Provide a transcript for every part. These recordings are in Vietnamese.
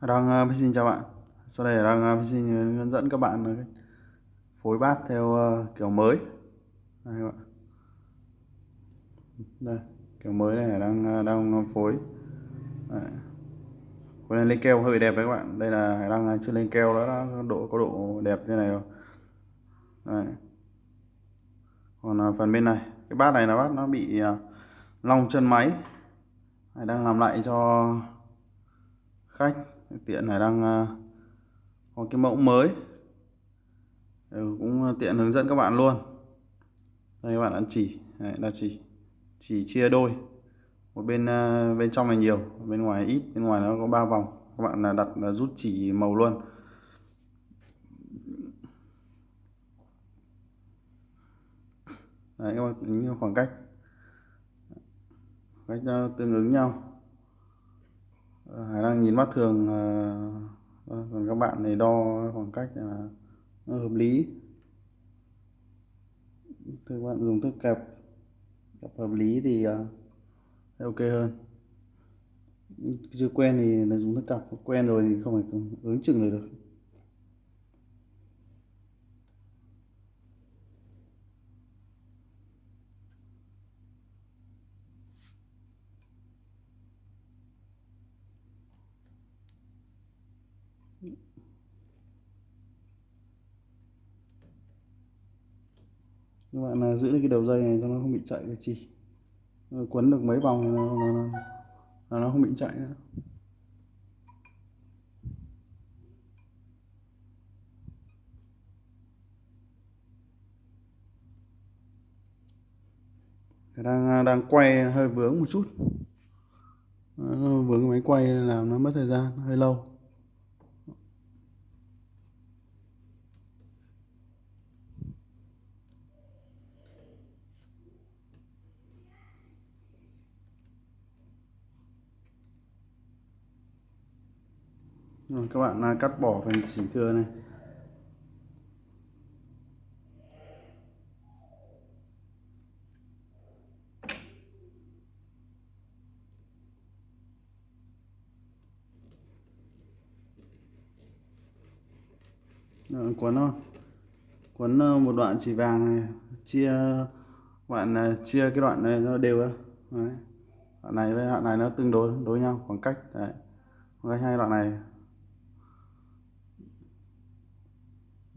đang xin uh, chào bạn. Sau đây đang xin uh, hướng dẫn các bạn uh, phối bát theo kiểu mới. Đây các bạn. Đây kiểu mới này đang đang phối. Đấy. phối lên keo hơi đẹp đấy các bạn. Đây là đang chưa lên keo đó, đó độ có độ đẹp như này rồi. Đấy. còn phần bên này cái bát này là bát nó bị long chân máy. Đang làm lại cho khách tiện này đang ờ, có cái mẫu mới. Ừ, cũng tiện hướng dẫn các bạn luôn. Đây các bạn ăn chỉ Đấy, chỉ chỉ chia đôi. Một bên ờ, bên trong này nhiều bên ngoài ít bên ngoài nó có ba vòng. Các bạn là đặt là rút chỉ màu luôn. Đấy, các bạn tính khoảng cách. Cách ờ, tương ứng nhau. Hải đang nhìn mắt thường ờ, ờ, còn các bạn này đo khoảng cách là nó hợp lý. Các bạn dùng thước kẹp kẹp hợp lý thì ok hơn. Chưa quen thì dùng thước cặp, quen rồi thì không phải ứng chừng được. Các bạn là giữ cái đầu dây này cho nó không bị chạy cái chỉ quấn được mấy vòng nó, nó, nó, nó không bị chạy nữa. Đang à, đang quay hơi vướng một chút. Vướng cái máy quay làm nó mất thời gian hơi lâu. Rồi các bạn à, cắt bỏ phần xỉ thừa này. Rồi, quấn quấn một đoạn chỉ vàng này chia bạn à, chia cái đoạn này nó đều đấy. đoạn này với đoạn này nó tương đối đối nhau khoảng cách đấy. Khoảng cách hai đoạn này.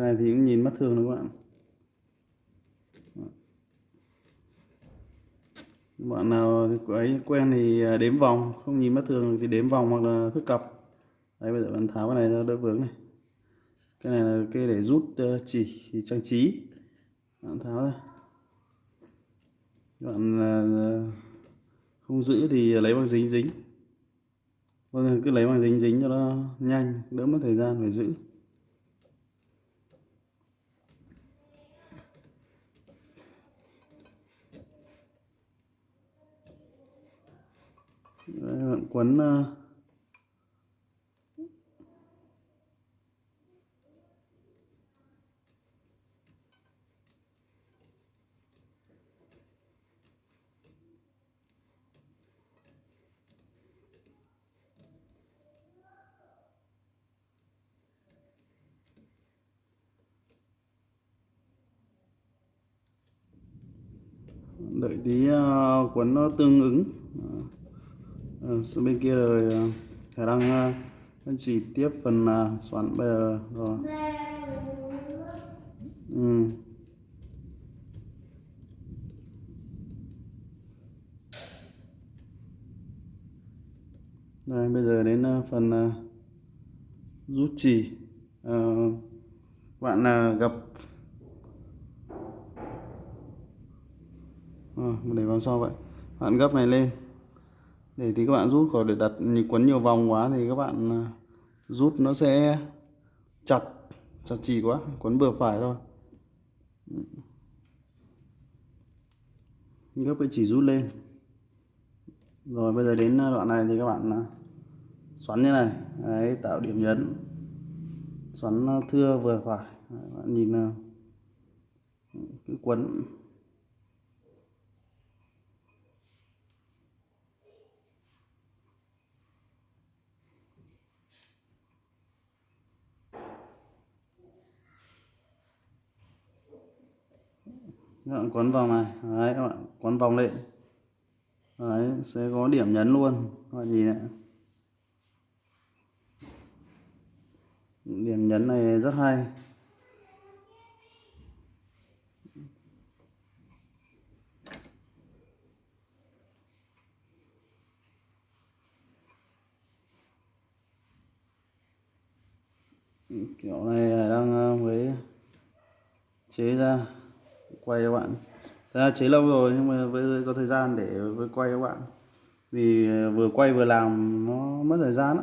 Cái này thì cũng nhìn mắt thường đó các bạn bạn nào ấy quen thì à, đếm vòng, không nhìn mắt thường thì đếm vòng hoặc là thức cặp đấy, bây giờ bạn tháo cái này ra đỡ vướng này. Cái này là cái để rút ờ, chỉ trang trí. Bạn tháo ra. Bạn à, không giữ thì lấy bằng dính dính. Vâng cứ lấy bằng dính dính cho nó nhanh, đỡ mất thời gian phải giữ. Bạn quấn ờ, đợi tí ờ, quấn nó tương ứng ừ, bên kia rồi ờ, khả năng uh, chỉ tiếp phần soạn xoắn bây giờ rồi ừ. Đây, bây giờ đến phần rút chỉ. À, bạn là gặp. À, để vào sau vậy. Bạn gấp này lên để thì các bạn rút còn để đặt quấn nhiều vòng quá thì các bạn à, rút nó sẽ chặt chặt chỉ quá quấn vừa phải thôi. Gấp cái chỉ rút lên. Rồi bây giờ đến à, đoạn này thì các bạn à, xoắn như này. Đấy tạo điểm nhấn. Xoắn thưa vừa phải. Đấy, bạn nhìn cái quấn. Các bạn quấn vòng này. Đấy, các bạn quấn vòng lên. Đấy, sẽ có điểm nhấn luôn. Các bạn nhìn này. Điểm nhấn này rất hay. Kiểu này đang ờ, mới chế ra quay các bạn. Thật ra chế lâu rồi nhưng mà với có thời gian để với quay các bạn. Vì ờ, vừa quay vừa làm nó mất thời gian đó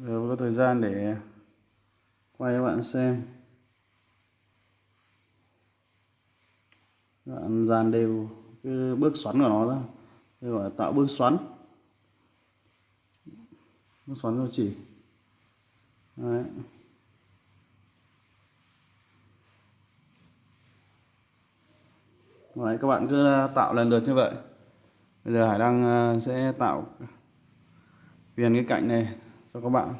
rồi có thời gian để quay các bạn xem. Các bạn dàn đều cái bước xoắn của nó ra. Gọi là tạo bước xoắn nó xoắn cho chỉ Đấy. Đấy, các bạn cứ à, tạo lần lượt như vậy bây giờ Hải Đăng à, sẽ tạo viền cái cạnh này cho các bạn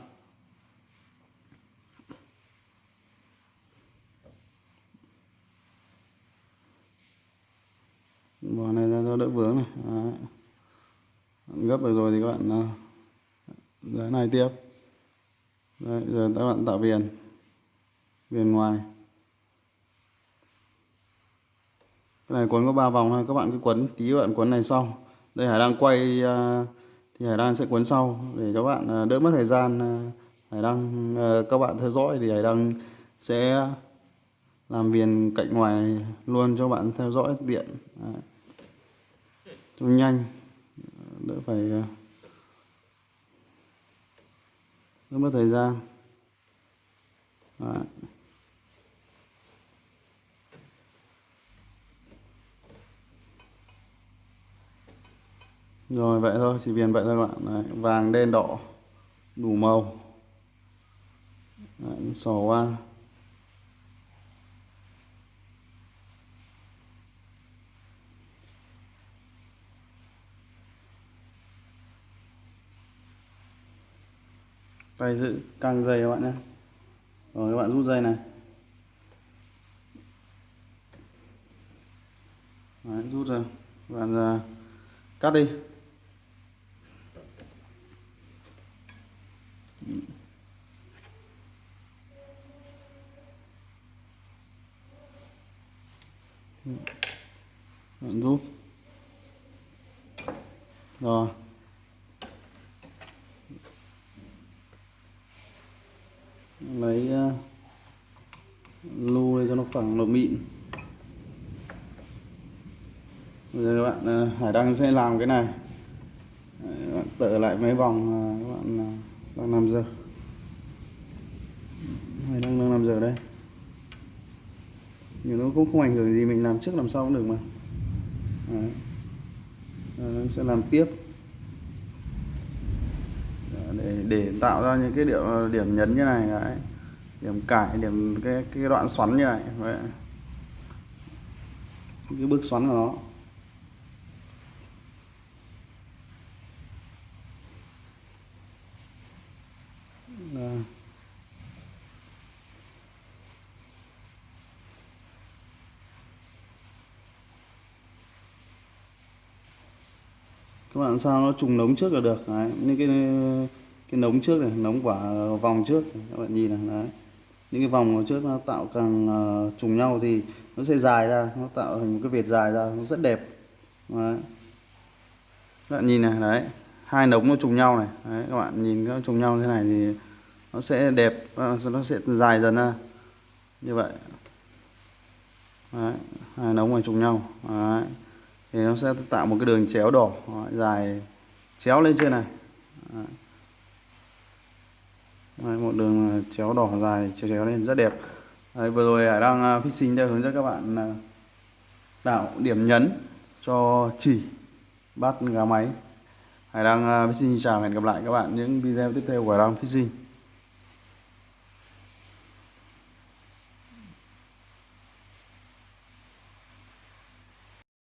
bò này ra cho đỡ vướng này Đấy. gấp được rồi thì các bạn à, cái này tiếp. Đấy, giờ các bạn tạo viền. Viền ngoài. Cái này quấn có ba vòng thôi các bạn cứ quấn tí các bạn quấn này sau. Đây Hải đang quay à, thì Hải đang sẽ quấn sau để các bạn à, đỡ mất thời gian à, Hải đang các bạn theo dõi thì Hải đang sẽ làm viền cạnh ngoài này luôn cho bạn theo dõi tiện cho nhanh. Đỡ phải rất mất thời gian Đấy. rồi vậy thôi chỉ viền vậy thôi bạn Đấy. vàng đen đỏ đủ màu Đấy, sò qua tay giữ căng dây các bạn nhé. Rồi các bạn rút dây này. Đấy, rút ra bạn ra. Cắt đi. Bạn rút. Rồi. Lấy uh, đây cho nó phẳng nó mịn. Bây giờ các bạn uh, Hải Đăng sẽ làm cái này. Đấy, các bạn tở lại mấy vòng uh, ờ, các bạn uh, đang làm giờ. Hải Đăng đang làm giờ đây. Nhưng nó cũng không ảnh hưởng gì mình làm trước làm sau cũng được mà. Đấy. Đấy, sẽ làm tiếp để để tạo ra những cái điểm điểm nhấn như này, đấy. Điểm cải, điểm cái cái đoạn xoắn như này vậy cái bước xoắn của nó. Các bạn sao nó trùng nống trước là được, đấy. Những cái cái nống trước này nống quả vòng trước các bạn nhìn này đấy. Những cái vòng trước nó tạo càng uh, trùng nhau thì nó sẽ dài ra nó tạo thành một cái vệt dài ra nó rất đẹp. Đấy. các bạn nhìn này đấy. Hai nống nó trùng nhau này đấy, các bạn nhìn nó trùng nhau thế này thì nó sẽ đẹp ờ, nó sẽ dài dần ra. Như vậy. Đấy, hai nống này trùng nhau đấy. Thì nó sẽ tạo một cái đường chéo đỏ dài chéo lên trên này. Đấy, một đường chéo đỏ dài chéo chéo lên rất đẹp. Đấy, vừa rồi Hải đang à, fishing đã hướng dẫn các bạn à, tạo điểm nhấn cho chỉ bắt gà máy. Hải đang à, fishing chào hẹn gặp lại các bạn những video tiếp theo của Hải đang fishing.